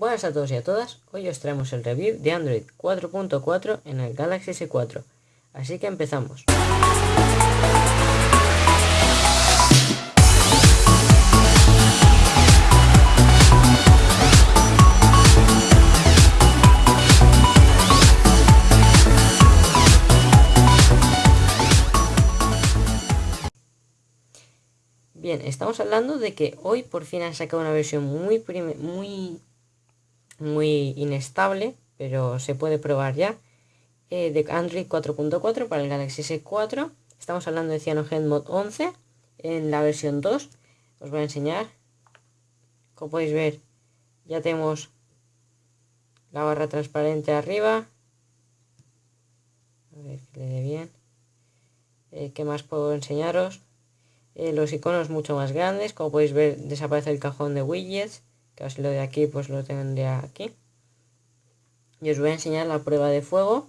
Buenas a todos y a todas, hoy os traemos el review de Android 4.4 en el Galaxy S4, así que empezamos. Bien, estamos hablando de que hoy por fin han sacado una versión muy, muy muy inestable, pero se puede probar ya, eh, de Android 4.4 para el Galaxy S4. Estamos hablando de Cyanogen Mod 11 en la versión 2. Os voy a enseñar. Como podéis ver, ya tenemos la barra transparente arriba. A ver que le dé bien. Eh, ¿Qué más puedo enseñaros? Eh, los iconos mucho más grandes. Como podéis ver, desaparece el cajón de widgets que lo de aquí pues lo tendría aquí. Y os voy a enseñar la prueba de fuego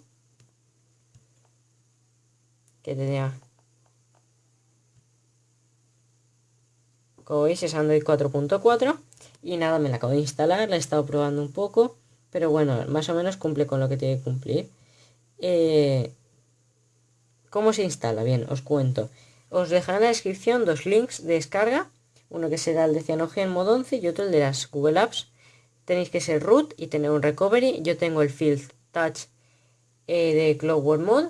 que tenía como veis es Android 4.4 y nada me la acabo de instalar la he estado probando un poco pero bueno más o menos cumple con lo que tiene que cumplir. Eh, ¿cómo se instala? bien os cuento. Os dejaré en la descripción dos links de descarga uno que será el de Cyanogen modo 11 y otro el de las Google Apps. Tenéis que ser root y tener un recovery. Yo tengo el Field Touch eh, de Clockwork Mode.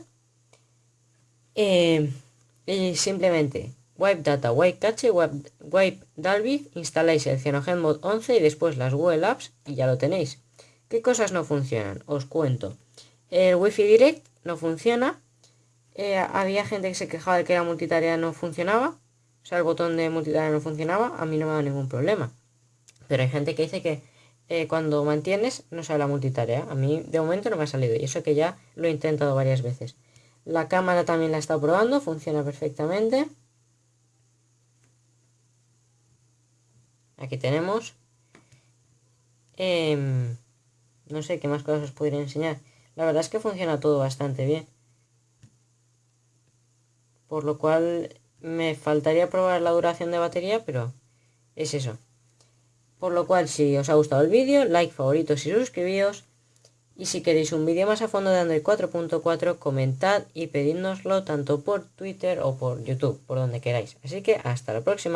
Eh, y simplemente wipe data, wipe cache, wipe, Dalvik, instaláis el Cyanogen Mode 11 y después las Google Apps y ya lo tenéis. ¿Qué cosas no funcionan? Os cuento. El Wi-Fi Direct no funciona. Eh, había gente que se quejaba de que la multitarea no funcionaba. O sea, el botón de multitarea no funcionaba, a mí no me da ningún problema. Pero hay gente que dice que eh, cuando mantienes no sale la multitarea. A mí de momento no me ha salido y eso que ya lo he intentado varias veces. La cámara también la he estado probando, funciona perfectamente. Aquí tenemos. Em, no sé qué más cosas os podría enseñar. La verdad es que funciona todo bastante bien. Por lo cual me faltaría probar la duración de batería, pero es eso. Por lo cual, si os ha gustado el vídeo, like, favoritos y suscribíos. Y si queréis un vídeo más a fondo de Android 4.4, comentad y pedídnoslo tanto por Twitter o por YouTube, por donde queráis. Así que hasta la próxima.